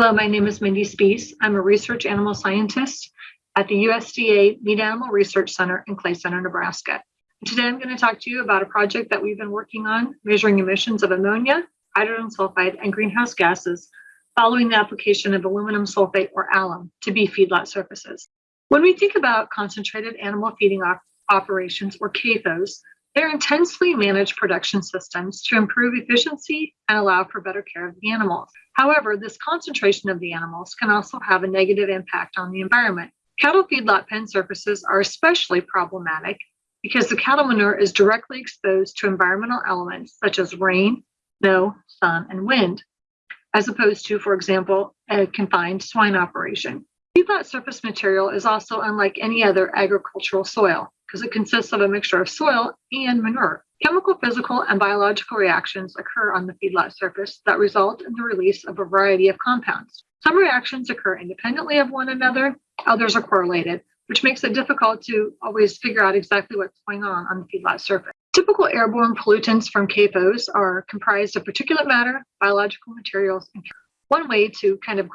Hello, my name is Mindy Spiehs. I'm a research animal scientist at the USDA Meat Animal Research Center in Clay Center, Nebraska. Today I'm going to talk to you about a project that we've been working on measuring emissions of ammonia, hydrogen sulfide, and greenhouse gases following the application of aluminum sulfate or alum to beef feedlot surfaces. When we think about concentrated animal feeding op operations or CAFOs, they're intensely managed production systems to improve efficiency and allow for better care of the animals. However, this concentration of the animals can also have a negative impact on the environment. Cattle feedlot pen surfaces are especially problematic because the cattle manure is directly exposed to environmental elements such as rain, snow, sun, and wind, as opposed to, for example, a confined swine operation. Feedlot surface material is also unlike any other agricultural soil because it consists of a mixture of soil and manure. Chemical, physical, and biological reactions occur on the feedlot surface that result in the release of a variety of compounds. Some reactions occur independently of one another, others are correlated, which makes it difficult to always figure out exactly what's going on on the feedlot surface. Typical airborne pollutants from CAFOs are comprised of particulate matter, biological materials, and one way to kind of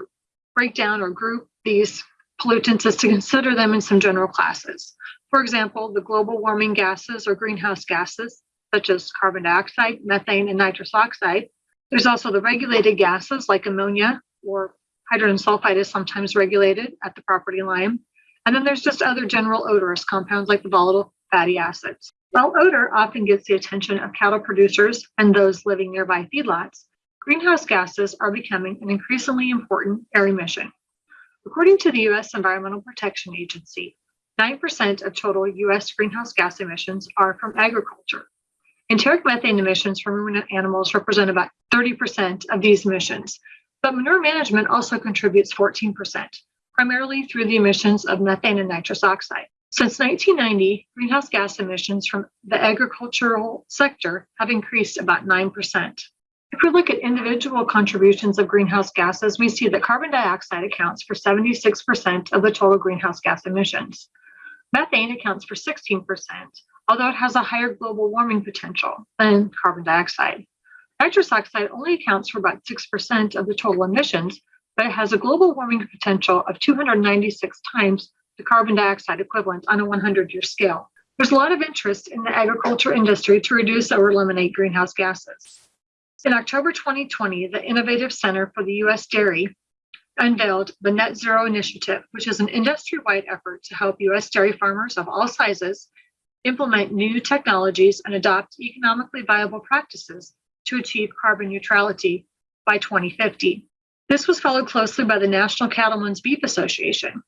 break down or group these pollutants is to consider them in some general classes. For example, the global warming gases or greenhouse gases, such as carbon dioxide, methane, and nitrous oxide. There's also the regulated gases like ammonia or hydrogen sulfide is sometimes regulated at the property line. And then there's just other general odorous compounds like the volatile fatty acids. While odor often gets the attention of cattle producers and those living nearby feedlots, greenhouse gases are becoming an increasingly important air emission. According to the U.S. Environmental Protection Agency, 9% of total US greenhouse gas emissions are from agriculture. Enteric methane emissions from ruminant animals represent about 30% of these emissions, but manure management also contributes 14%, primarily through the emissions of methane and nitrous oxide. Since 1990, greenhouse gas emissions from the agricultural sector have increased about 9%. If we look at individual contributions of greenhouse gases, we see that carbon dioxide accounts for 76% of the total greenhouse gas emissions. Methane accounts for 16%, although it has a higher global warming potential than carbon dioxide. Nitrous oxide only accounts for about 6% of the total emissions, but it has a global warming potential of 296 times the carbon dioxide equivalent on a 100 year scale. There's a lot of interest in the agriculture industry to reduce or eliminate greenhouse gases. In October 2020, the Innovative Center for the U.S. Dairy unveiled the Net Zero Initiative, which is an industry wide effort to help US dairy farmers of all sizes implement new technologies and adopt economically viable practices to achieve carbon neutrality by 2050. This was followed closely by the National Cattlemen's Beef Association.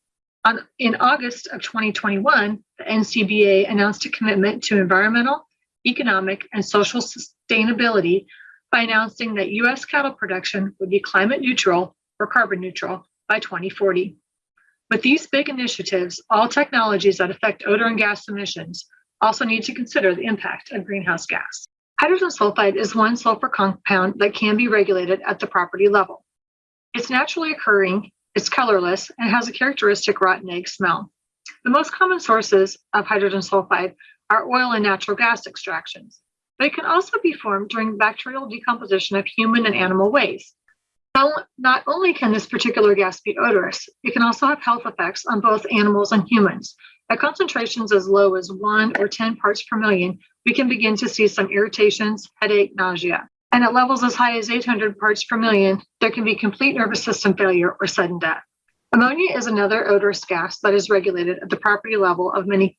On, in August of 2021, the NCBA announced a commitment to environmental, economic, and social sustainability by announcing that US cattle production would be climate neutral or carbon neutral by 2040. With these big initiatives, all technologies that affect odor and gas emissions also need to consider the impact of greenhouse gas. Hydrogen sulfide is one sulfur compound that can be regulated at the property level. It's naturally occurring, it's colorless, and has a characteristic rotten egg smell. The most common sources of hydrogen sulfide are oil and natural gas extractions, but it can also be formed during bacterial decomposition of human and animal waste. Not only can this particular gas be odorous, it can also have health effects on both animals and humans. At concentrations as low as 1 or 10 parts per million, we can begin to see some irritations, headache, nausea. And at levels as high as 800 parts per million, there can be complete nervous system failure or sudden death. Ammonia is another odorous gas that is regulated at the property level of many,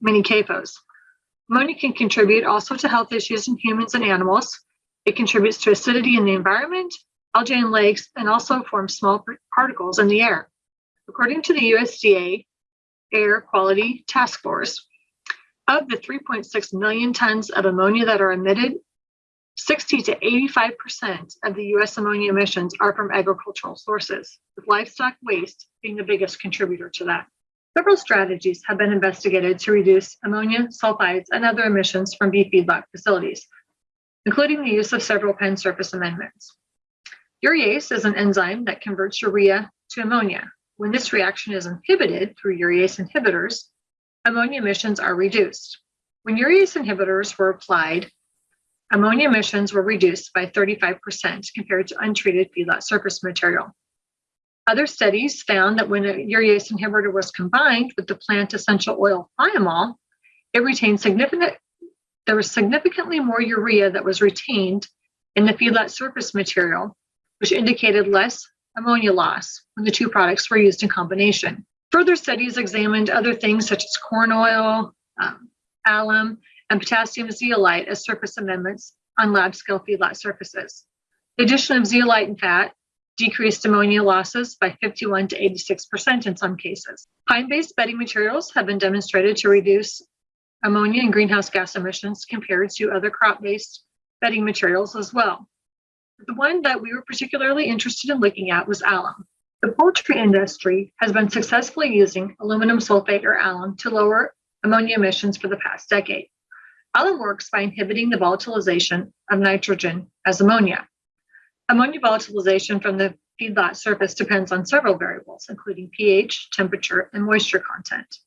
many CAFOs. Ammonia can contribute also to health issues in humans and animals. It contributes to acidity in the environment algae and lakes, and also forms small particles in the air. According to the USDA Air Quality Task Force, of the 3.6 million tons of ammonia that are emitted, 60 to 85% of the US ammonia emissions are from agricultural sources, with livestock waste being the biggest contributor to that. Several strategies have been investigated to reduce ammonia, sulfides, and other emissions from beef feedlot facilities, including the use of several pen surface amendments. Urease is an enzyme that converts urea to ammonia. When this reaction is inhibited through urease inhibitors, ammonia emissions are reduced. When urease inhibitors were applied, ammonia emissions were reduced by 35% compared to untreated feedlot surface material. Other studies found that when a urease inhibitor was combined with the plant essential oil thymol, it retained significant, there was significantly more urea that was retained in the feedlot surface material, which indicated less ammonia loss when the two products were used in combination. Further studies examined other things such as corn oil, um, alum, and potassium zeolite as surface amendments on lab scale feedlot surfaces. The addition of zeolite and fat decreased ammonia losses by 51 to 86% in some cases. Pine-based bedding materials have been demonstrated to reduce ammonia and greenhouse gas emissions compared to other crop-based bedding materials as well. The one that we were particularly interested in looking at was alum. The poultry industry has been successfully using aluminum sulfate or alum to lower ammonia emissions for the past decade. Alum works by inhibiting the volatilization of nitrogen as ammonia. Ammonia volatilization from the feedlot surface depends on several variables, including pH, temperature, and moisture content.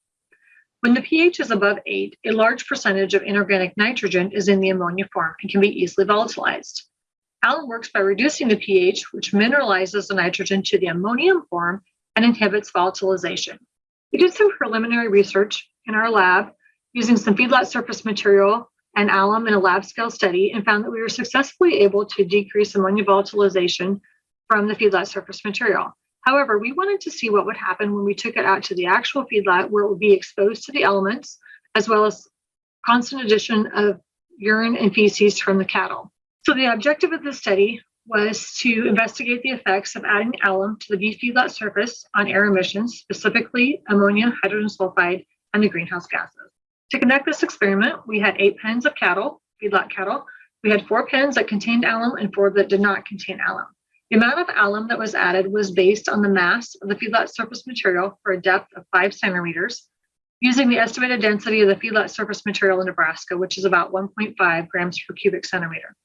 When the pH is above 8, a large percentage of inorganic nitrogen is in the ammonia form and can be easily volatilized. Alum works by reducing the pH, which mineralizes the nitrogen to the ammonium form and inhibits volatilization. We did some preliminary research in our lab using some feedlot surface material and alum in a lab scale study and found that we were successfully able to decrease ammonia volatilization from the feedlot surface material. However, we wanted to see what would happen when we took it out to the actual feedlot where it would be exposed to the elements as well as constant addition of urine and feces from the cattle. So the objective of the study was to investigate the effects of adding alum to the beef feedlot surface on air emissions, specifically ammonia, hydrogen sulfide, and the greenhouse gases. To conduct this experiment, we had eight pens of cattle, feedlot cattle. We had four pens that contained alum and four that did not contain alum. The amount of alum that was added was based on the mass of the feedlot surface material for a depth of five centimeters, using the estimated density of the feedlot surface material in Nebraska, which is about 1.5 grams per cubic centimeter.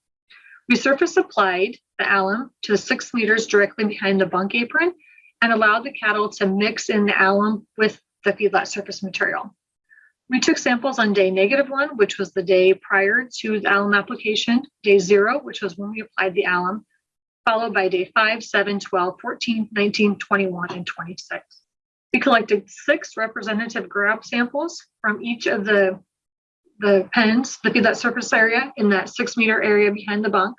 We surface applied the alum to the six meters directly behind the bunk apron and allowed the cattle to mix in the alum with the feedlot surface material. We took samples on day negative one, which was the day prior to the alum application, day zero, which was when we applied the alum, followed by day 5, 7, 12, 14, 19, 21, and 26. We collected six representative grab samples from each of the, the pens, the that surface area in that six meter area behind the bunk.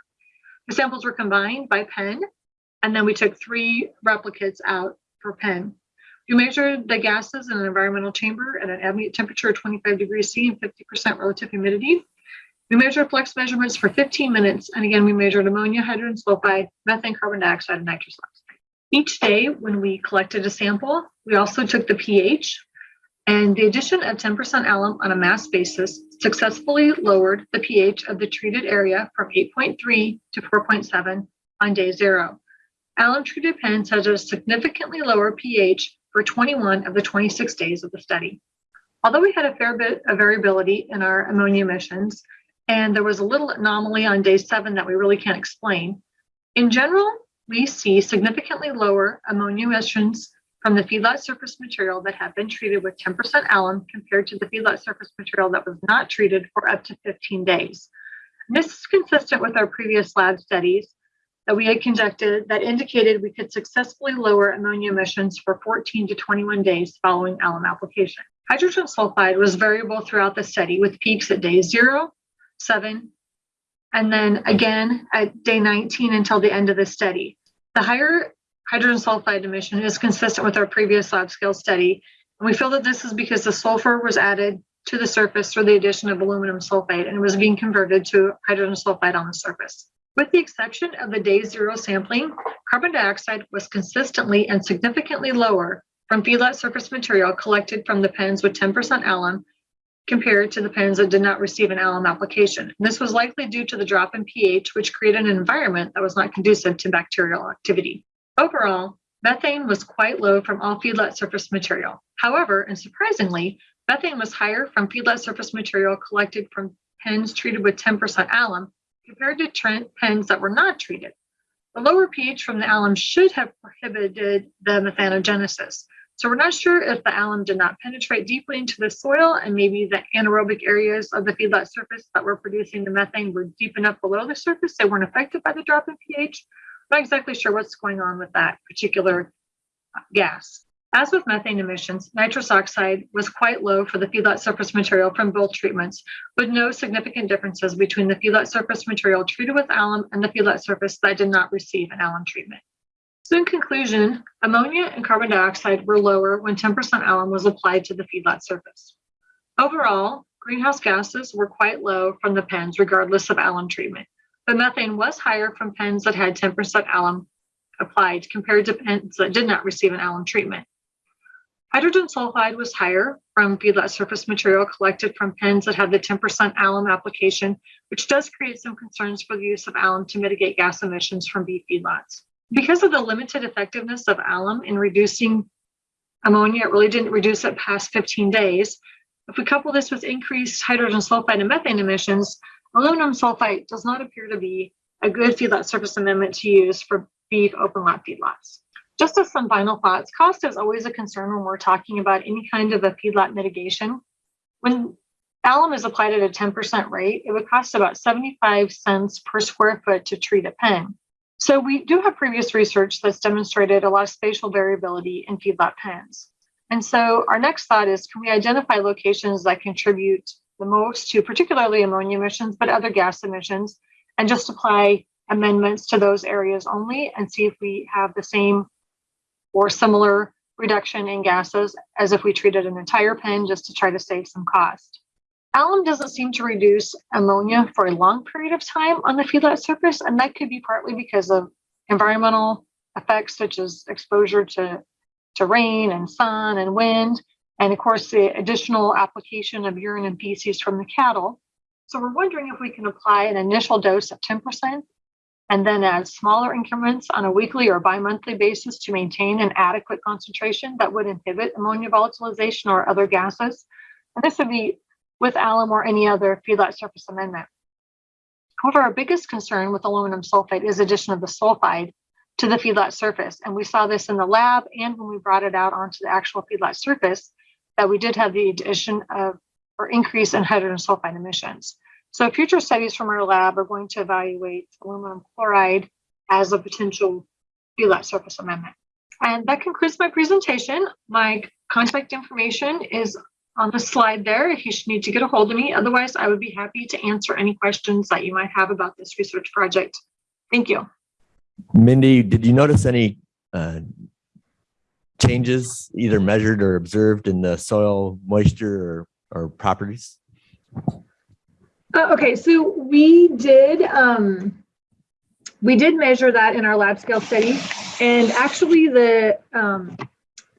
The samples were combined by pen, and then we took three replicates out per pen. We measured the gases in an environmental chamber at an ambient temperature of 25 degrees C and 50% relative humidity. We measured flux measurements for 15 minutes, and again, we measured ammonia, hydrogen sulfide, methane, carbon dioxide, and nitrous oxide. Each day, when we collected a sample, we also took the pH, and the addition of 10% alum on a mass basis successfully lowered the pH of the treated area from 8.3 to 4.7 on day zero. Alum treated pens has a significantly lower pH for 21 of the 26 days of the study. Although we had a fair bit of variability in our ammonia emissions, and there was a little anomaly on day seven that we really can't explain. In general, we see significantly lower ammonia emissions from the feedlot surface material that have been treated with 10% alum compared to the feedlot surface material that was not treated for up to 15 days. This is consistent with our previous lab studies that we had conducted that indicated we could successfully lower ammonia emissions for 14 to 21 days following alum application. Hydrogen sulfide was variable throughout the study with peaks at day zero, seven, and then again at day 19 until the end of the study. The higher hydrogen sulfide emission is consistent with our previous lab scale study. And we feel that this is because the sulfur was added to the surface through the addition of aluminum sulfate and was being converted to hydrogen sulfide on the surface. With the exception of the day zero sampling, carbon dioxide was consistently and significantly lower from feedlot surface material collected from the pens with 10% alum compared to the pens that did not receive an alum application. This was likely due to the drop in pH, which created an environment that was not conducive to bacterial activity. Overall, methane was quite low from all feedlot surface material. However, and surprisingly, methane was higher from feedlot surface material collected from pens treated with 10% alum compared to pens that were not treated. The lower pH from the alum should have prohibited the methanogenesis. So we're not sure if the alum did not penetrate deeply into the soil and maybe the anaerobic areas of the feedlot surface that were producing the methane were deep enough below the surface they weren't affected by the drop in pH. I'm not exactly sure what's going on with that particular uh, gas. As with methane emissions, nitrous oxide was quite low for the feedlot surface material from both treatments, with no significant differences between the feedlot surface material treated with alum and the feedlot surface that did not receive an alum treatment. So in conclusion, ammonia and carbon dioxide were lower when 10% alum was applied to the feedlot surface. Overall, greenhouse gases were quite low from the pens regardless of alum treatment, but methane was higher from pens that had 10% alum applied compared to pens that did not receive an alum treatment. Hydrogen sulfide was higher from feedlot surface material collected from pens that had the 10% alum application, which does create some concerns for the use of alum to mitigate gas emissions from beef feedlots. Because of the limited effectiveness of alum in reducing ammonia, it really didn't reduce it past 15 days. If we couple this with increased hydrogen sulfide and methane emissions, aluminum sulfite does not appear to be a good feedlot surface amendment to use for beef open lot feedlots. Just as some final thoughts, cost is always a concern when we're talking about any kind of a feedlot mitigation. When alum is applied at a 10% rate, it would cost about 75 cents per square foot to treat a pen. So we do have previous research that's demonstrated a lot of spatial variability in feedlot pens. And so our next thought is, can we identify locations that contribute the most to particularly ammonia emissions, but other gas emissions, and just apply amendments to those areas only and see if we have the same or similar reduction in gases as if we treated an entire pen just to try to save some cost. Alum doesn't seem to reduce ammonia for a long period of time on the feedlot surface, and that could be partly because of environmental effects such as exposure to, to rain and sun and wind, and of course the additional application of urine and feces from the cattle. So we're wondering if we can apply an initial dose of 10% and then add smaller increments on a weekly or bi-monthly basis to maintain an adequate concentration that would inhibit ammonia volatilization or other gases. And this would be with alum or any other feedlot surface amendment. However, our biggest concern with aluminum sulfate is addition of the sulfide to the feedlot surface. And we saw this in the lab and when we brought it out onto the actual feedlot surface, that we did have the addition of or increase in hydrogen sulfide emissions. So future studies from our lab are going to evaluate aluminum chloride as a potential feedlot surface amendment. And that concludes my presentation. My contact information is on the slide there if you should need to get a hold of me. Otherwise, I would be happy to answer any questions that you might have about this research project. Thank you. Mindy, did you notice any uh, changes either measured or observed in the soil moisture or, or properties? Uh, okay, so we did um, we did measure that in our lab scale study, and actually the um,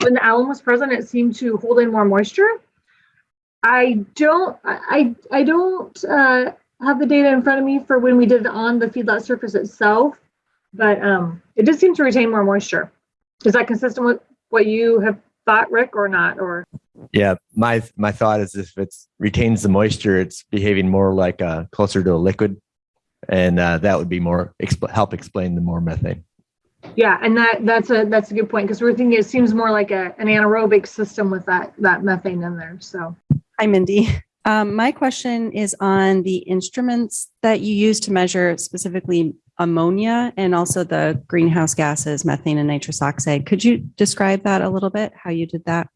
when the alum was present, it seemed to hold in more moisture. I don't I I don't uh, have the data in front of me for when we did it on the feedlot surface itself, but um, it did seem to retain more moisture. Is that consistent with what you have thought, Rick, or not? Or Yeah, my my thought is if it retains the moisture, it's behaving more like a, closer to a liquid, and uh, that would be more exp help explain the more methane. yeah, and that that's a that's a good point because we're thinking it seems more like a, an anaerobic system with that that methane in there. So Hi, Mindy. Um, my question is on the instruments that you use to measure specifically ammonia and also the greenhouse gases, methane and nitrous oxide. Could you describe that a little bit, how you did that?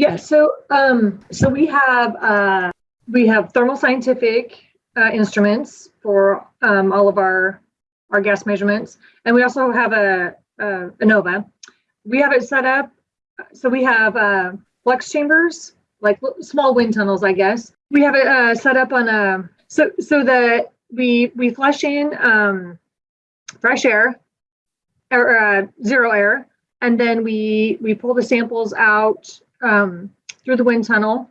Yeah, so um, so we have uh, we have Thermo Scientific uh, instruments for um, all of our our gas measurements, and we also have a, a Innova. We have it set up so we have uh, flux chambers, like small wind tunnels, I guess. We have it uh, set up on a so so that we we flush in um, fresh air or uh, zero air, and then we we pull the samples out um, through the wind tunnel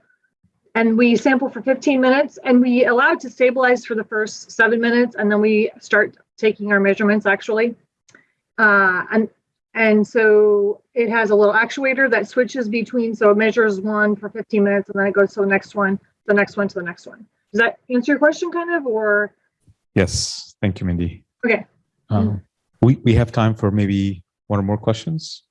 and we sample for 15 minutes and we allow it to stabilize for the first seven minutes and then we start taking our measurements actually. Uh, and and so it has a little actuator that switches between, so it measures one for 15 minutes and then it goes to the next one, the next one to the next one. Does that answer your question kind of or? Yes, thank you, Mindy. Okay. Um, we, we have time for maybe one or more questions.